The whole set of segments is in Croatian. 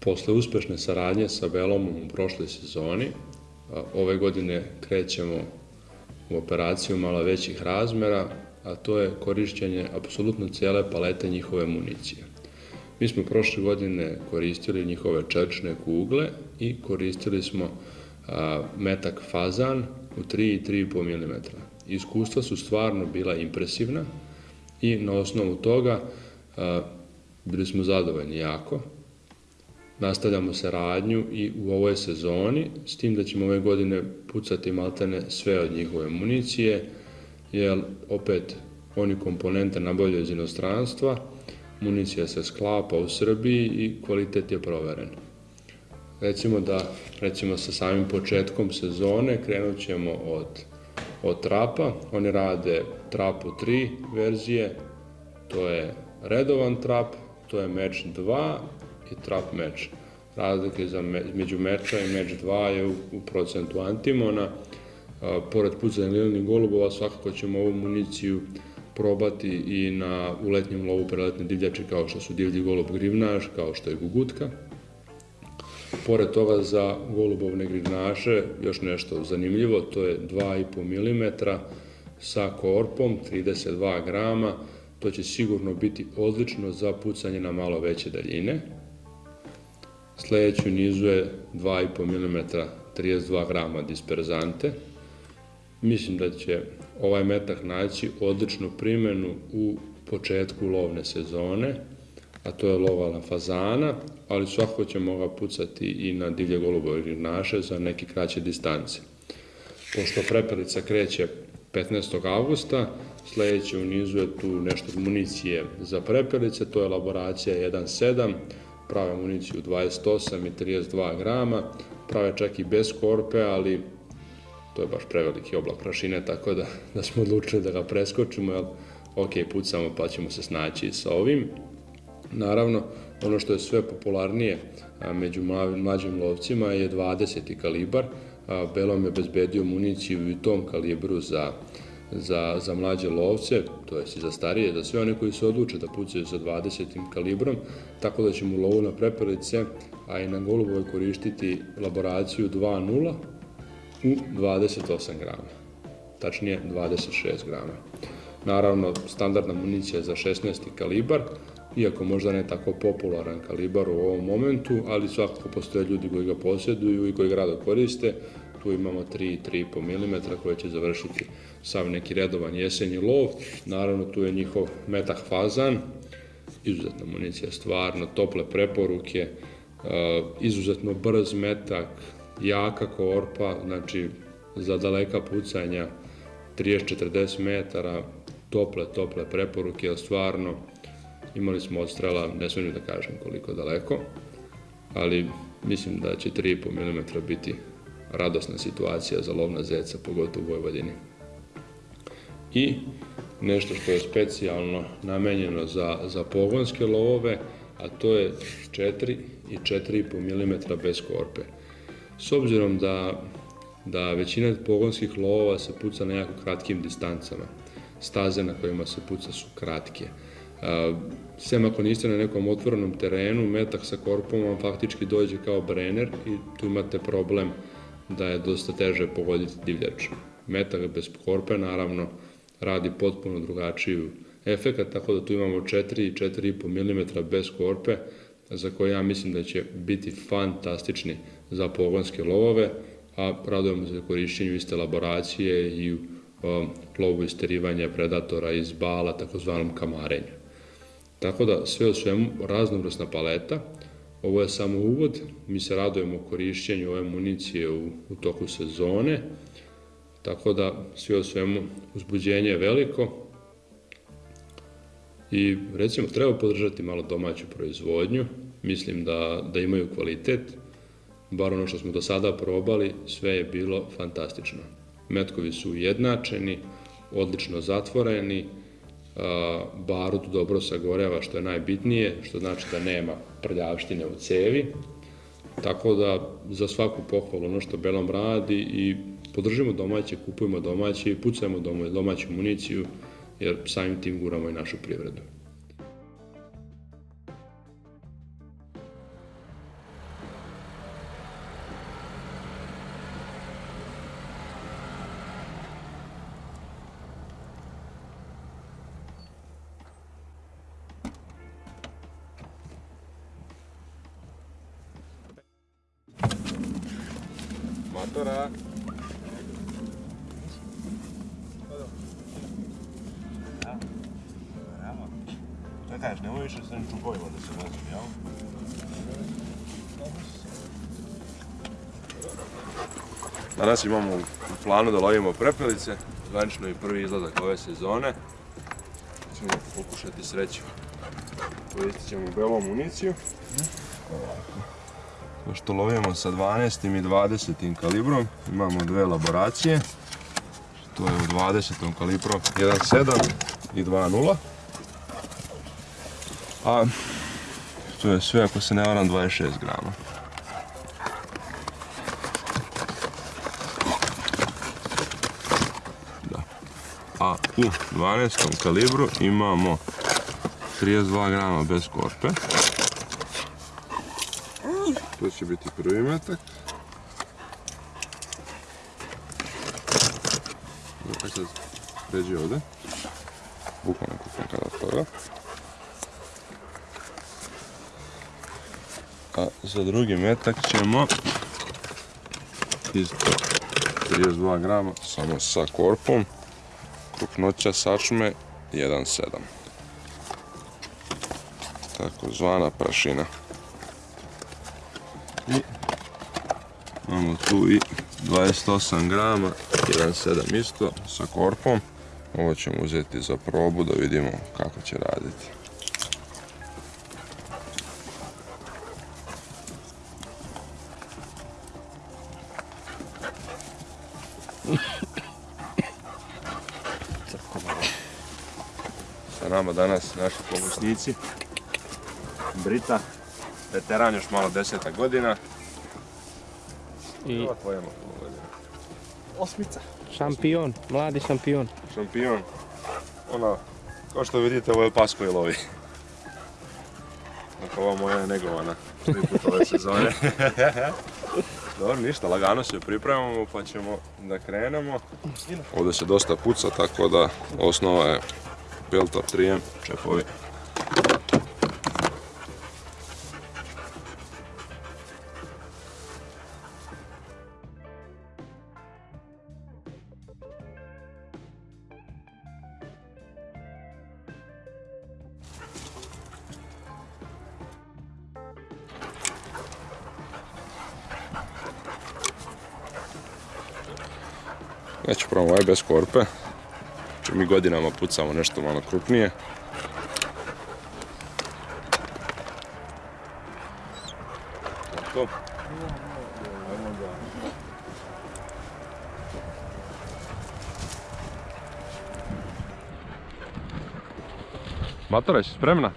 Posle uspešne saradnje sa Belomom u prošloj sezoni, ove godine krećemo u operaciju malo većih razmera, a to je korišćenje apsolutno cijele palete njihove municije. Mi smo prošle godine koristili njihove čelične kugle i koristili smo metak fazan u 3 i 3,5 mm. Iskustva su stvarno bila impresivna i na osnovu toga bili smo zadovoljni jako. Nastavljamo saradnju i u ovoj sezoni, s tim da ćemo ove godine pucati maltene sve od njihove municije, jer opet oni komponente nabavljaju iz inostranstva, municija se sklapa u Srbiji i kvalitet je proveren. Recimo da, recimo sa samim početkom sezone krenut ćemo od, od trapa, oni rade trapu 3 verzije, to je redovan trap, to je meč 2 i trap meč. Razlike za među meča i meč 2 je u, procentu antimona. Pored pucanja lilnih golubova svakako ćemo ovu municiju probati i na uletnjem lovu preletne divljači kao što su divlji golub grivnaš, kao što je gugutka. Pored toga za golubovne grivnaše još nešto zanimljivo, to je 2,5 mm sa korpom 32 grama, to će sigurno biti odlično za pucanje na malo veće daljine. Sledeću nizu je 2,5 mm 32 grama disperzante. Mislim da će ovaj metak naći odličnu primjenu u početku lovne sezone, a to je lova na fazana, ali svako ćemo ga pucati i na divlje golubove grinaše za neke kraće distance. Pošto prepelica kreće 15. augusta, sledeće u nizu je tu nešto municije za prepelice, to je elaboracija 1.7, prave municiju 28 i 32 grama, prave čak i bez korpe, ali to je baš preveliki oblak prašine, tako da, da smo odlučili da ga preskočimo, jer ok, pucamo pa ćemo se snaći sa ovim. Naravno, ono što je sve popularnije među mlađim lovcima je 20. kalibar. Belom je bezbedio municiju i u tom kalibru za, za, za mlađe lovce, to jest i za starije, za sve one koji se odluče da pucaju sa 20. kalibrom, tako da ćemo u lovu na prepelice, a i na golubove koristiti laboraciju 2.0 u 28 grama, tačnije 26 grama. Naravno, standardna municija za 16. kalibar, iako možda ne tako popularan kalibar u ovom momentu, ali svakako postoje ljudi koji ga posjeduju i koji ga rado koriste. Tu imamo 3-3,5 mm koje će završiti sav neki redovan jesenji lov. Naravno, tu je njihov metah fazan, izuzetna municija, stvarno, tople preporuke, izuzetno brz metak, jaka korpa, znači za daleka pucanja 30-40 metara, tople, tople preporuke, stvarno imali smo odstrela, ne smijem da kažem koliko daleko, ali mislim da će 3,5 mm biti radosna situacija za lov na zeca, pogotovo u Vojvodini. I nešto što je specijalno namenjeno za, za pogonske lovove, a to je 4 i 4,5 mm bez korpe. S obzirom da, da većina pogonskih lovova se puca na jako kratkim distancama, staze na kojima se puca su kratke. Sem ako niste na nekom otvorenom terenu, metak sa korpom vam faktički dođe kao brener i tu imate problem da je dosta teže pogoditi divljač. Metak bez korpe naravno radi potpuno drugačiju efekat, tako da tu imamo 4 i 4,5 mm bez korpe, za koje ja mislim da će biti fantastični za pogonske lovove, a radujemo se korišćenju iste laboracije i u lovu isterivanja predatora iz bala, takozvanom kamarenju. Tako da sve o svemu raznovrsna paleta, ovo je samo uvod, mi se radujemo korišćenju ove municije u, u toku sezone, tako da sve o svemu uzbuđenje je veliko i recimo treba podržati malo domaću proizvodnju, mislim da, da imaju kvalitet, bar ono što smo do sada probali, sve je bilo fantastično. Metkovi su ujednačeni, odlično zatvoreni, barut dobro sagoreva što je najbitnije, što znači da nema prljavštine u cevi. Tako da za svaku pohvalu ono što Belom radi i podržimo domaće, kupujemo domaće i pucajmo domaću municiju jer samim tim guramo i našu privredu. Matora. Šta kažeš, nemoj više s ovim čupovima da se vozim, jel? Danas imamo u planu da lovimo prepelice, zvanično i prvi izlazak ove sezone. Ćemo pokušati sreću. Koristit ćemo belu municiju. Pošto lovimo sa 12. i 20. kalibrom, imamo dve elaboracije. To je u 20. kalibru 1.7 i 2.0. A to je sve, ako se ne varam, 26 grama. Da. A u 12. kalibru imamo 32 grama bez korpe. To će biti prvi metak. Dakle sad pređi ovdje. Bukvalno kupim kada toga. A za drugi metak ćemo isto 32 grama samo sa korpom. Krupnoća sačme 1.7. Takozvana prašina. 28 grama, 1,7 isto, sa korpom. Ovo ćemo uzeti za probu da vidimo kako će raditi. Sa danas naši pomoćnici. Brita, veteran još malo deseta godina, i. Osmica. šampion, mladi šampion. Šampion. Ona, kao što vidite, ovo je pas koji lovi. Dakle, ova moja je negovana. Tri puta ove sezone. Dobro, ništa, lagano se pripremamo pa ćemo da krenemo. Ovdje se dosta puca, tako da osnova je Peltor 3M čepovi. Ovaj bez korpe. Če mi godinama pucamo nešto malo krupnije. To. Matora, spremna?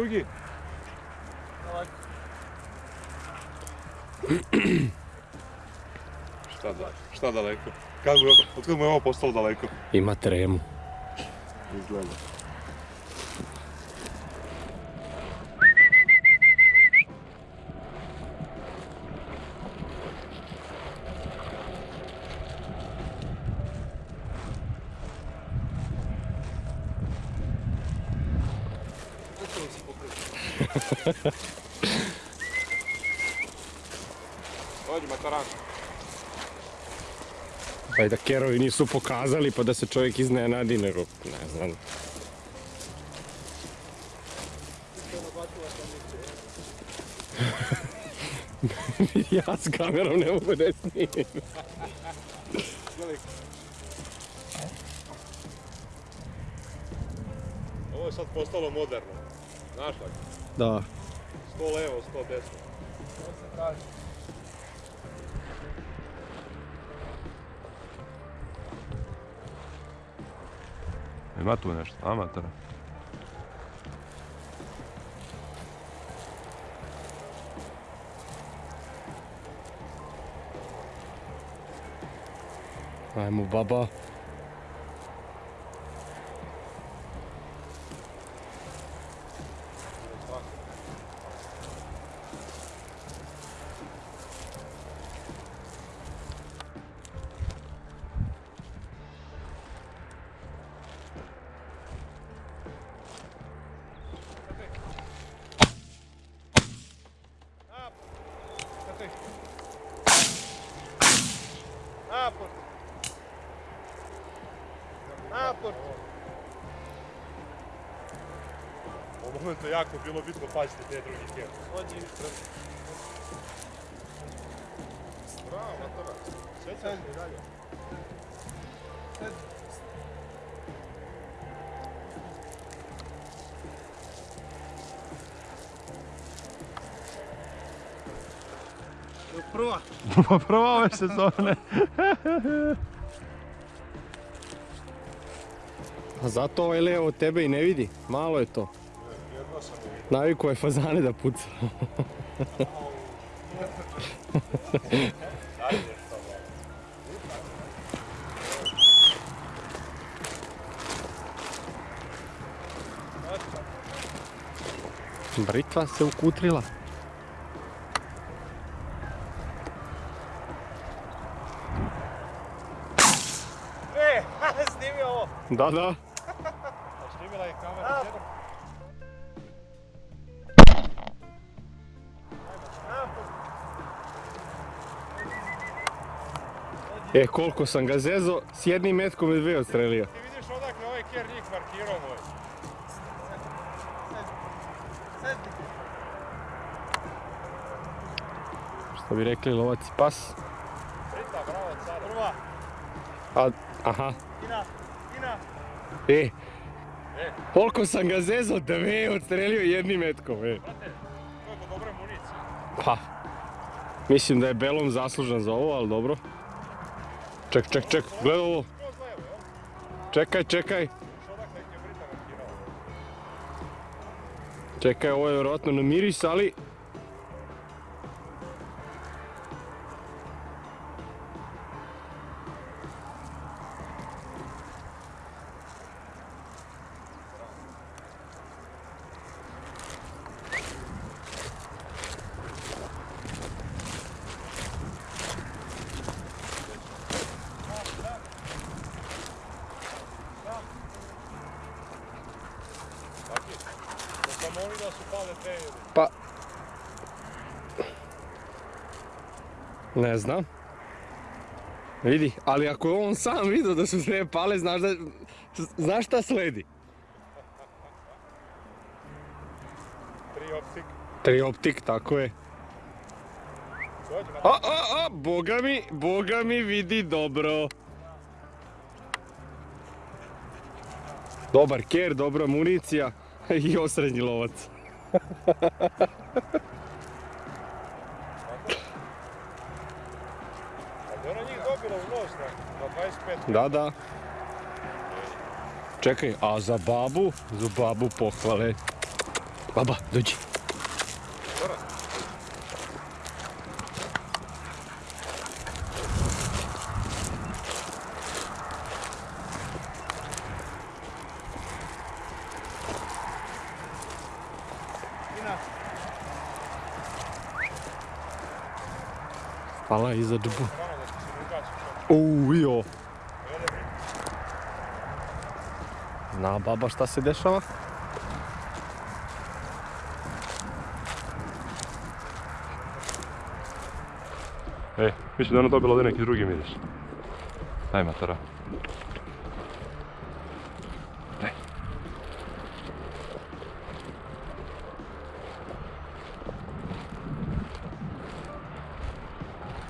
Drugi. šta, da, šta daleko? Kako je, od kada mu je ovo postalo daleko? Ima tremu. Izgleda. Dođi, mataran. Pa i da kerovi nisu pokazali pa da se čovjek iznenadi, nego ne znam. ja s kamerom ne mogu da snimim. Ovo je sad postalo moderno. Znaš tako? Da. 100 levo, 100 desno. Ima tu nešto, amatora. Ajmo baba. U momentu je jako bilo bitno paziti te drugi tijel. Ođi. Bravo, matora. Sjećaš mi dalje? Prva. Prva ove sezone. A zato ovaj Leo od tebe i ne vidi. Malo je to. Naviku je fazane da puca. Britva se ukutrila. E, snimi ovo. Da, da. E, koliko sam ga zezo, s jednim metkom je dve odstrelio. Ti vidiš odakle ovaj kjer njih markirao moj. Što bi rekli lovac i pas. Brita, bravo sada. Prva. A, aha. Ina. Ina. E, koliko sam ga zezo, dve odstrelio jednim metkom, e. To je do dobre municije. Pa, mislim da je Belom zaslužan za ovo, ali dobro. Ček, ček, ček, gledaj ovo. Čekaj, čekaj. Čekaj, ovo je vjerojatno na miris, ali... Da sam oni da su pale dve ili. Pa... Ne znam. Vidi, ali ako je on sam vidio da su dve pale, znaš da... Znaš šta sledi? Tri optik. Tri optik, tako je. A, a, a, boga mi, boga mi vidi dobro. Dobar ker, dobra municija i osrednji lovac. Ali je ona njih dobila u nos na, na 25. Da, da. Čekaj, a za babu? Za babu pohvale. Baba, dođi. Hvala i za džbu. Stvarno da ti se ne ugasi što. Uuu, jo. Zna baba šta se dešava? E, mislim da je ona dobila ovdje neki drugi miris. Daj matora. Daj.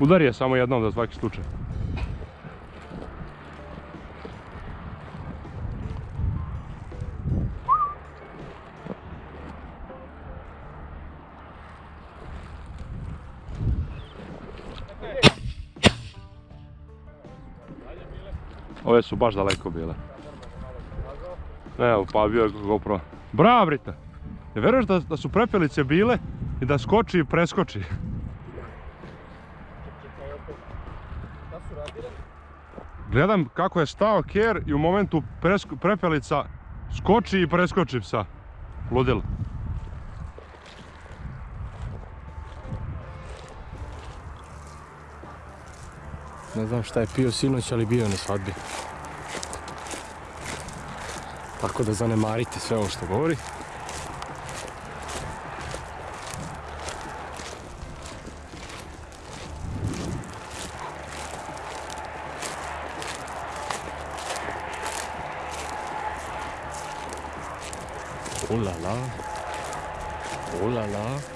Udari je samo jednom za svaki slučaj. Ove su baš daleko bile. Evo, pa bio je GoPro. Bravo, Brita! Ne veruješ da, da su prepelice bile i da skoči i preskoči? Gledam kako je stao ker i u momentu presko- prepelica skoči i preskoči psa. Ludilo. Ne znam šta je pio sinoć, ali bio je na svadbi. Tako da zanemarite sve ovo što govori. Oh la la. Oh la la.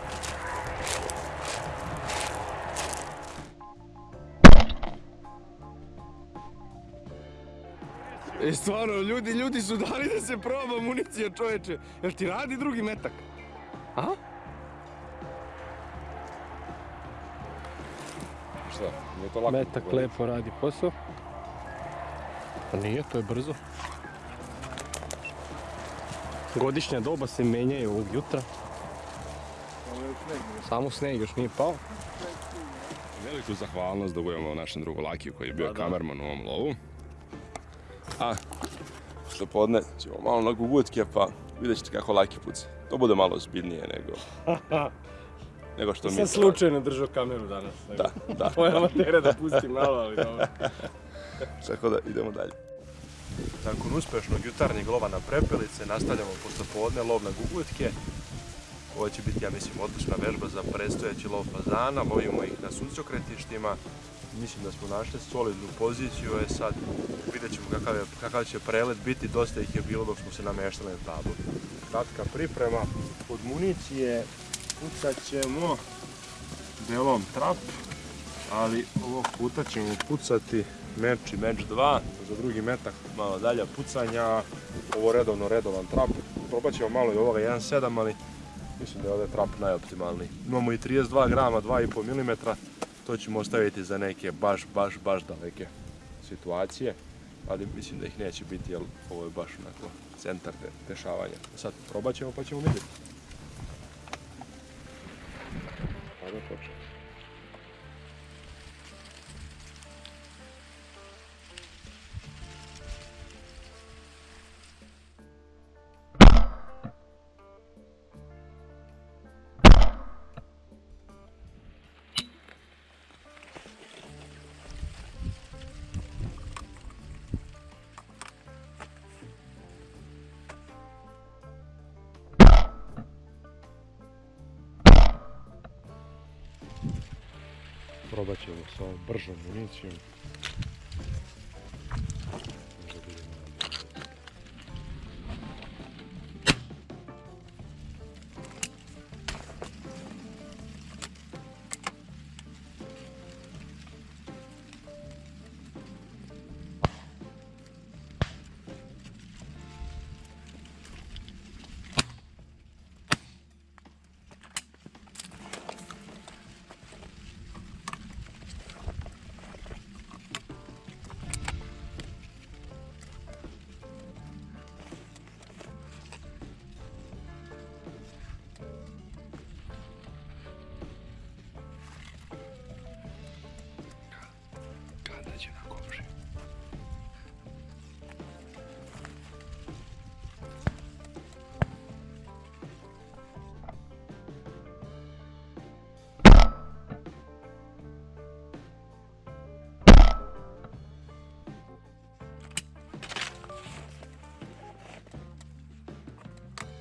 E stvarno, ljudi, ljudi su dali da se proba municija čoveče. Jel ti radi drugi metak? A? Šta? Nije to lako. Metak lepo radi posao. Pa nije, to je brzo. Godišnja doba se menjaju ovog jutra. Samo sneg još nije pao. Veliku zahvalnost dugujemo našem drugu Lakiju koji je bio kamerman u ovom lovu. A, što podne ćemo malo na gugutke pa vidjet ćete kako Laki puca. To bude malo ozbiljnije nego... nego što mi... Sam slučajno držao kameru danas. Da, da. Moja amatera da pustim malo, ali dobro. Tako da idemo dalje. Nakon uspešnog jutarnjeg lova na prepelice nastavljamo posle podne lov na gugutke. Ovo će biti, ja mislim, odlična vežba za predstojeći lov fazana. Lovimo ih na suncokretištima. Mislim da smo našli solidnu poziciju. E sad vidjet ćemo kakav, kakav će prelet biti. Dosta ih je bilo dok smo se nameštali na tablu. Kratka priprema od municije. Pucat ćemo delom trap, ali ovog puta ćemo pucati meč i meč 2, za drugi metak malo dalje pucanja, ovo redovno redovan trap, probat ćemo malo i ovoga 1.7, ali mislim da je ovdje trap najoptimalniji. Imamo i 32 grama, 2,5 mm, to ćemo ostaviti za neke baš, baš, baš daleke situacije, ali mislim da ih neće biti jer ovo je baš onako centar de- dešavanja. Sad probat ćemo pa ćemo vidjeti. Probat ćemo sa ovom bržom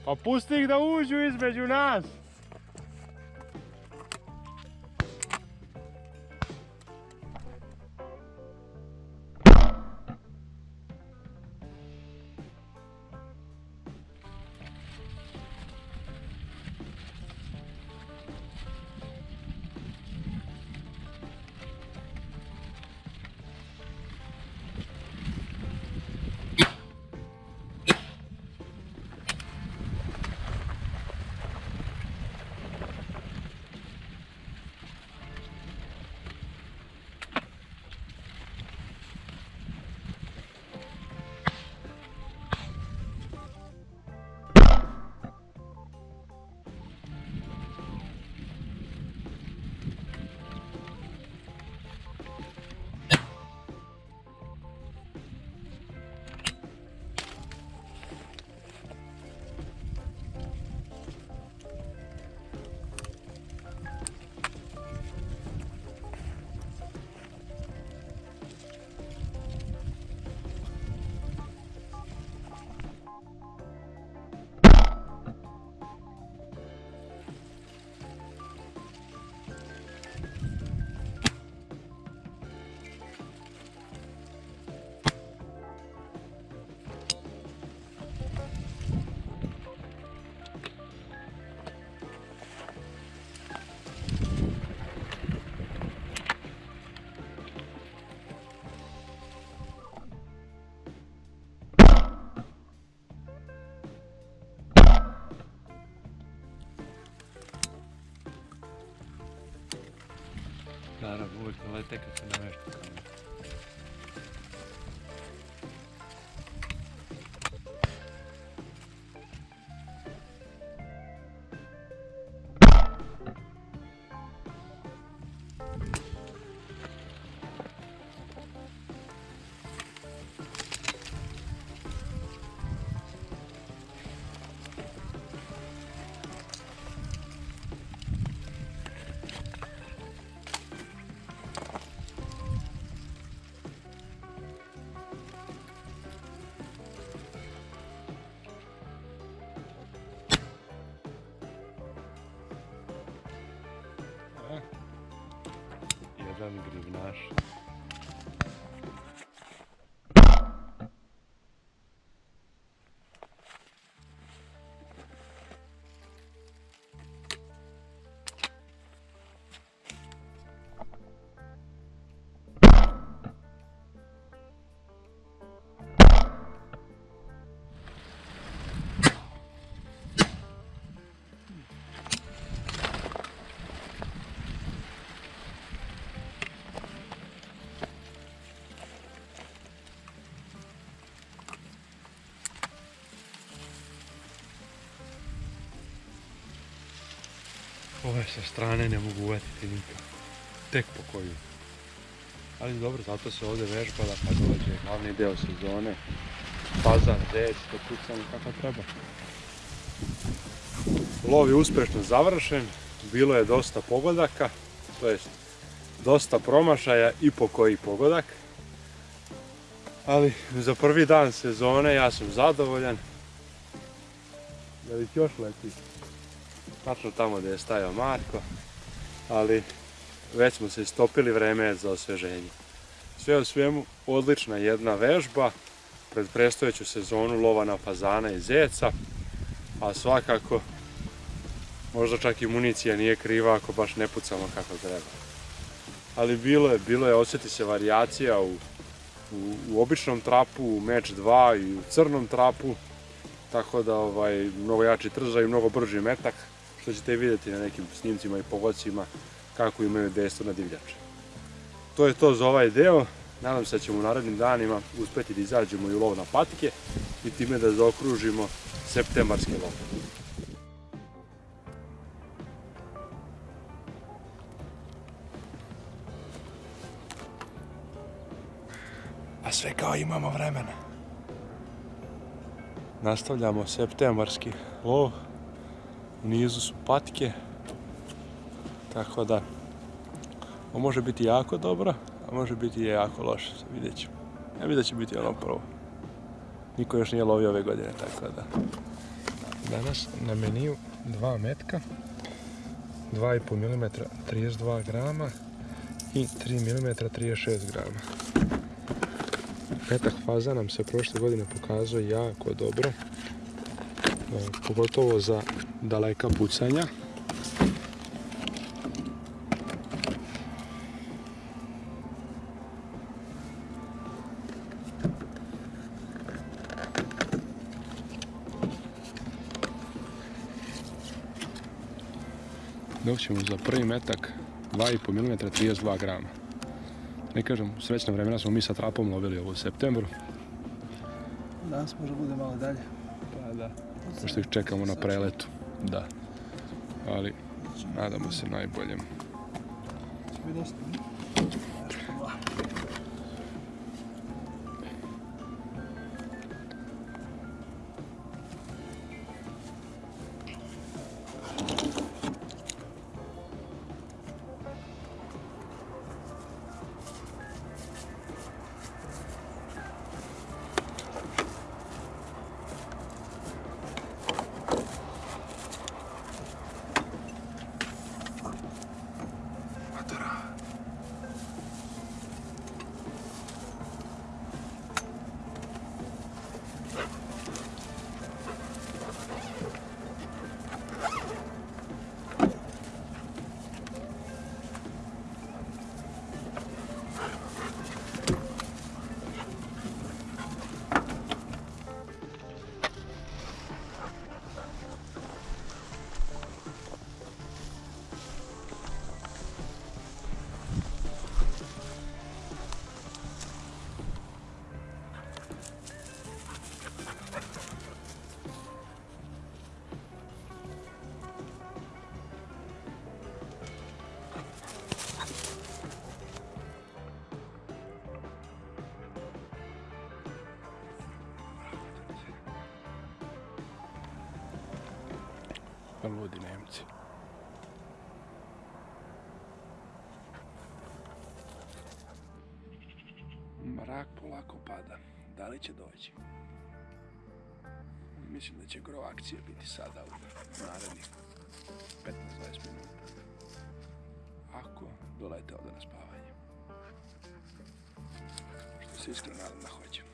Pa pusti ih da uđu između nas! Naravno, uvijek ne lete kad se namešta kamen. Ove sa strane ne mogu uvetiti nikako. Tek po koju. Ali dobro, zato se ovdje vežba da kad dođe glavni deo sezone. Fazan, zec, to pucamo kako treba. Lov je uspješno završen, bilo je dosta pogodaka, to jest dosta promašaja i po koji pogodak. Ali za prvi dan sezone ja sam zadovoljan. Da li još leti? Tačno tamo gdje je stajao Marko, ali već smo se istopili, vreme za osveženje. Sve u svemu, odlična jedna vežba pred predstojeću sezonu lova na fazana i zeca, a svakako možda čak i municija nije kriva ako baš ne pucamo kako treba. Ali bilo je, bilo je, osjeti se varijacija u, u, u običnom trapu, u meč 2 i u crnom trapu, tako da ovaj, mnogo jači trzaj i mnogo brži metak što ćete vidjeti na nekim snimcima i povodcima kako imaju dejstvo na divljače. To je to za ovaj deo. Nadam se da ćemo u narednim danima uspjeti da izađemo i u lov na patike i time da zaokružimo septembarski lov. A sve kao imamo vremena. Nastavljamo septembarski lov nizu su patike. Tako da, ovo može biti jako dobro, a može biti i jako loše, vidjet ćemo. Ja vidim da će biti ono prvo. Niko još nije lovio ove godine, tako da. Danas na meniju dva metka, 2,5 mm 32 grama i 3 mm 36 grama. Metak faza nam se prošle godine pokazao jako dobro, pogotovo za daleka pucanja. Dok ćemo za prvi metak 2,5 mm 32 grama. Ne kažem, srećna vremena smo mi sa trapom lovili ovo u septembru. Danas možda bude malo dalje. Pa da. Pošto ih čekamo na preletu. Da. Ali, nadamo se najboljem. Kakve ludi Nemci. Mrak polako pada. Da li će doći? Mislim da će gro akcije biti sada u narednih 15-20 minuta. Ako dolete ovdje na spavanje. Što se iskreno nadam da hoće.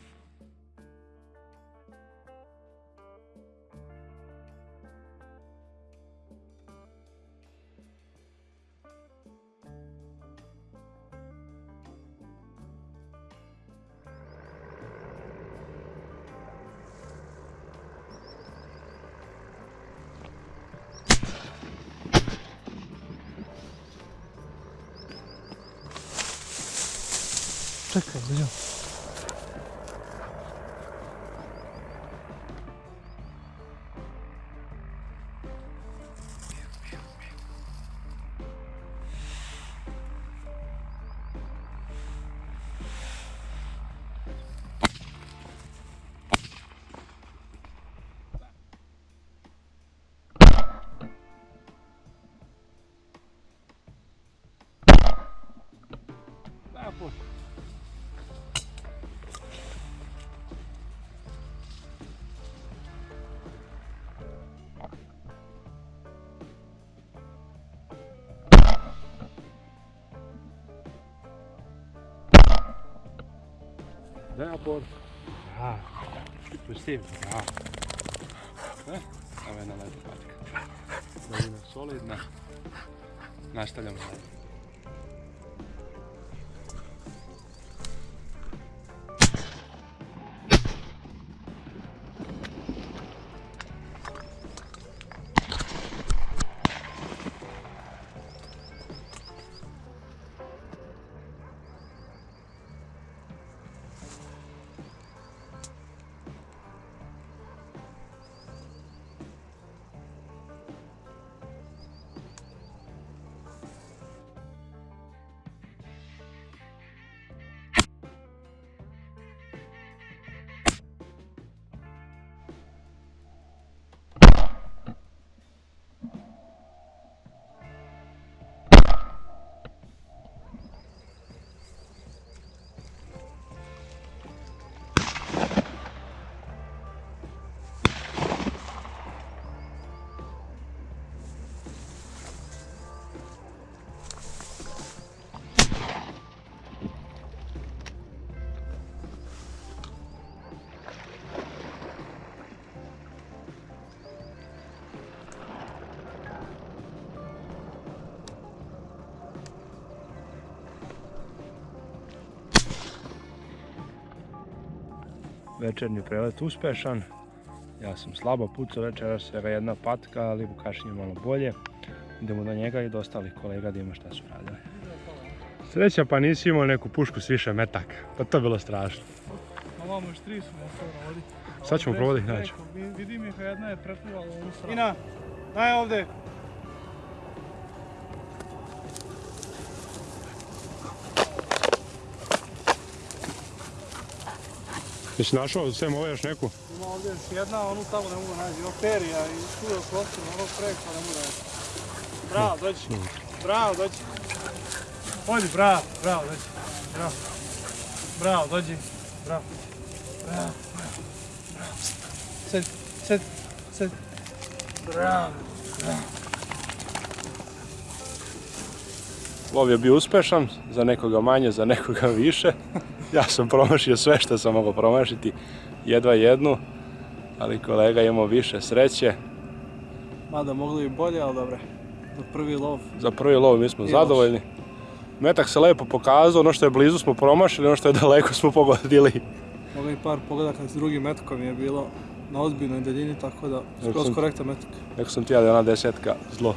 Čekaj, vidio. Aport. Bravo. Pusti, bravo. E, Samo jedna lepa patka. Dolina solidna. Nastavljamo dalje. Večernji prelet uspešan. Ja sam slabo pucao večeras, svega jedna patka, ali Vukašin je malo bolje. Idemo do njega i do ostalih kolega da ima šta su radili. Sreća pa nisi imao neku pušku s više metaka, pa to je bilo strašno. Ma vamo još tri su na to rovodi. Sad ćemo probati ih naći. Vidim ih, a jedna je ovu stranu. Ina, daj ovdje. Jesi našao sem ove još neku? Ima ovdje još jedna, onu tamo ne mogu naći. Ima perija i je kostur, ono preko ne mogu naći. Bravo, dođi. Bravo, dođi. Odi, bravo, bravo, dođi. Bravo. Bravo, dođi. Bravo. Bravo, bravo. Bravo. Sed, sed, sed. Bravo. Lov je bio uspešan, za nekoga manje, za nekoga više. Ja sam promašio sve što sam mogao promašiti, jedva jednu, ali kolega imao više sreće. Mada mogli i bolje, ali dobro. Za prvi lov. Za prvi lov mi smo I zadovoljni. Metak se lepo pokazao, ono što je blizu smo promašili, ono što je daleko smo pogodili. I par pogledaka s drugim metkom je bilo na ozbiljnoj daljini, tako da skroz sam- korektan metak. Rekao sam ti ja da je ona desetka zlo.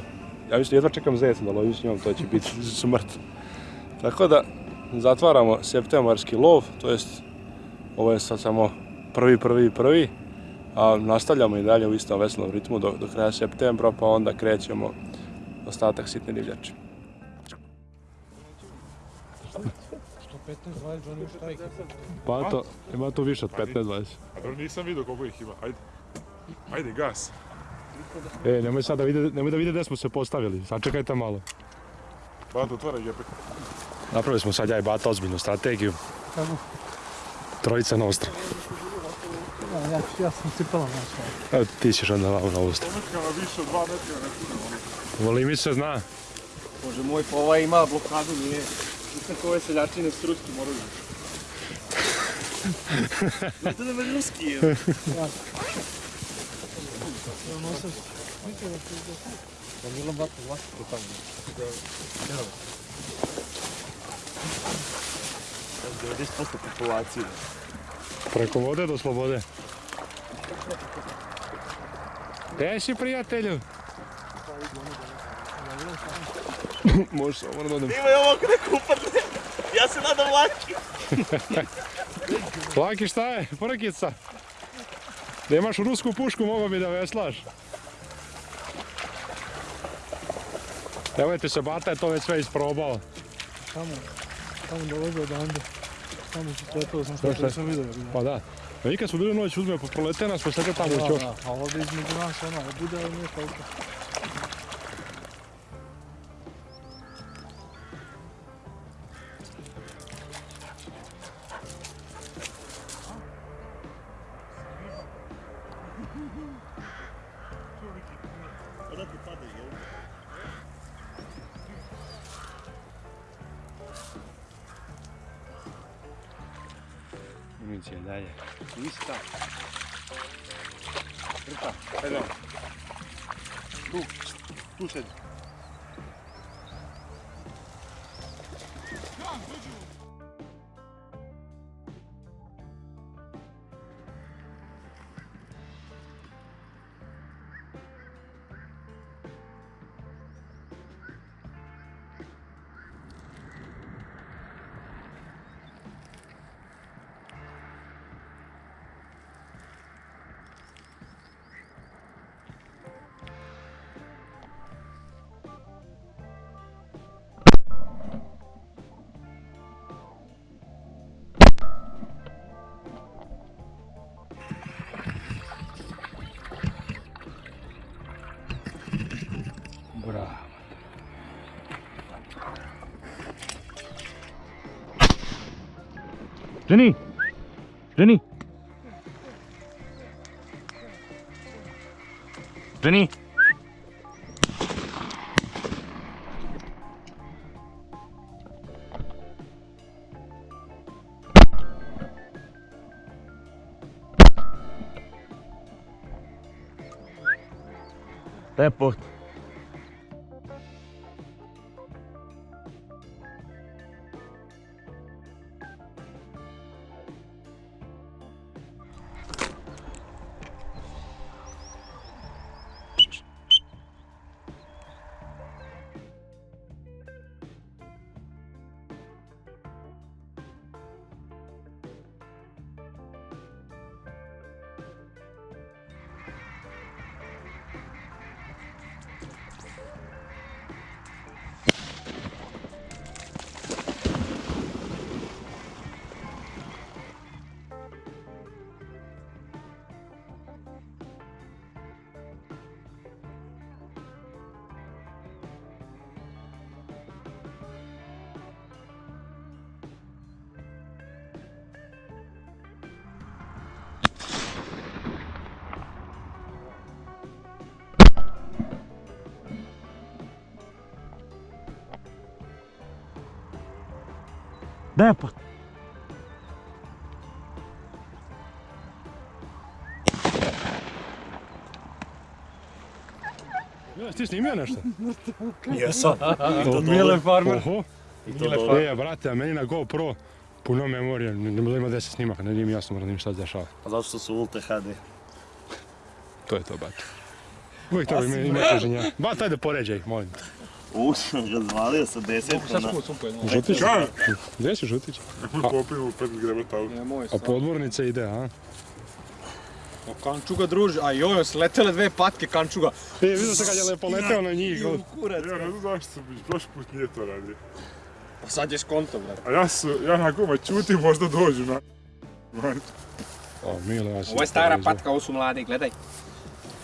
Ja mislim, jedva čekam zeca da lovim s njom, to će biti smrt. Tako da, zatvaramo septembarski lov, to jest, ovo je sad samo prvi, prvi, prvi, a nastavljamo i dalje u istom veselom ritmu do, do kraja septembra, pa onda krećemo ostatak sitne divljači. 115, 20, Johnny Štajka. Pa to, ima tu više od 15-20. A dobro nisam vidio koliko ih ima, ajde. Ajde, gas. E, nemoj sad da vide, nemoj da vide gdje smo se postavili, sačekajte malo. Bato, otvara jepe. Napravili smo sad ja i Bata ozbiljnu strategiju. Kako? Trojica na ostro. Ja, ja, ja sam cipala znači. Evo ti ćeš onda malo na ostro. Pometkama više od 2 metra ne Voli mi se zna. Bože moj, pa ovaj ima blokadu, nije. Nisam kao ove seljačine s ruskim oružjem. Znate da me ruski je. Da 90% populacije. Preko vode do slobode. Gdje si prijatelju? Može samo da odem. Ima je ovo kada kupadne. Ja se nadam laki. Laki šta je? Prkica. Da imaš rusku pušku mogo bi da veslaš. Evo ti se Bata je to već sve isprobao. Tamo, tamo dolaze odande. Tamo su pretilo sam što sam vidio. Pa da. A mi kad smo bili noć uzme, prolete nas, pa sve tamo još. da, a ovdje između nas ono, bude ali nije toliko. Sini. Sini. Sini. Report. Jesi ti snimio nešto? Jesam. Mile Farmer. Oho. Mile Farmer. E, brate, a meni na GoPro puno memorije, ima 10 snimaka, ne nije mi jasno mora da im šta se dešava. A zato što su Ulte HD. To je to, bate. Uvijek to ima, ima teženja. Bat, ajde poređaj, molim te. Ušao ga zvalio sa desetkom na... Žutić? Gdje si Žutić? Popiju 5 gremeta u. Nemoj A podvornica ide, a? O kančuga druže, a joj, su letele dve patke kančuga. E, vidio sam kad je lepo leteo na njih. Kurac. Ja ne znam zašto sam bić, prošli put nije to radio. Pa sad je skonto, brate. A ja su, ja na guma čutim, možda dođu na... O, Mile, ja. Ovo je stara patka, ovo su mlade, gledaj.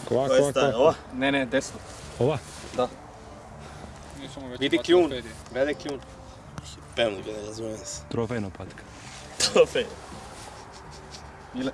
Kova, kova, kova. Ova? Ne, ne, desno. Ova? Vidi kljun, velik kljun. Pevno ga ne razumijem se. Trofejna patka. Trofej. Mile.